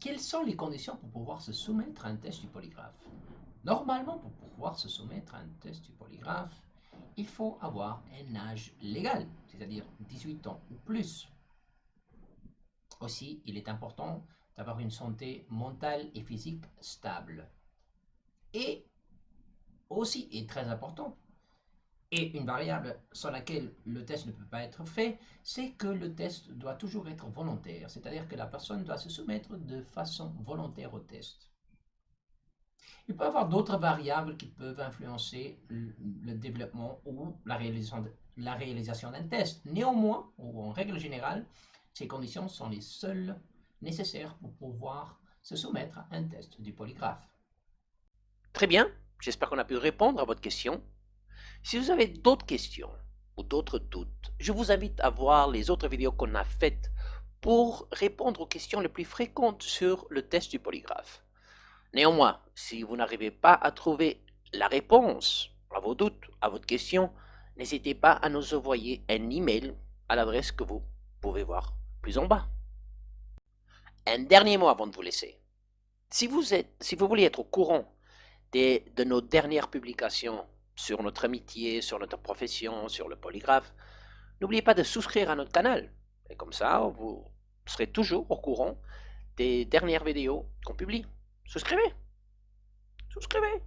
quelles sont les conditions pour pouvoir se soumettre à un test du polygraphe? Normalement, pour pouvoir se soumettre à un test du polygraphe, il faut avoir un âge légal, c'est-à-dire 18 ans ou plus. Aussi, il est important d'avoir une santé mentale et physique stable. Et aussi, et très important, et une variable sur laquelle le test ne peut pas être fait, c'est que le test doit toujours être volontaire, c'est-à-dire que la personne doit se soumettre de façon volontaire au test. Il peut y avoir d'autres variables qui peuvent influencer le, développement ou la réalisation, d'un test. Néanmoins, ou en règle générale, ces conditions sont les seules nécessaires pour pouvoir se soumettre à un test du polygraphe. Très bien, j'espère qu'on a pu répondre à votre question. Si vous avez d'autres questions ou d'autres doutes, je vous invite à voir les autres vidéos qu'on a faites pour répondre aux questions les plus fréquentes sur le test du polygraphe. Néanmoins, si vous n'arrivez pas à trouver la réponse à vos doutes, à votre question, n'hésitez pas à nous envoyer un email à l'adresse que vous pouvez voir plus en bas. Un dernier mot avant de vous laisser. Si vous, êtes, si vous voulez être au courant de nos dernières publications sur notre amitié, sur notre profession, sur le polygraphe, n'oubliez pas de souscrire à notre canal. Et comme ça, vous serez toujours au courant des dernières vidéos qu'on publie. Souscrivez Souscrivez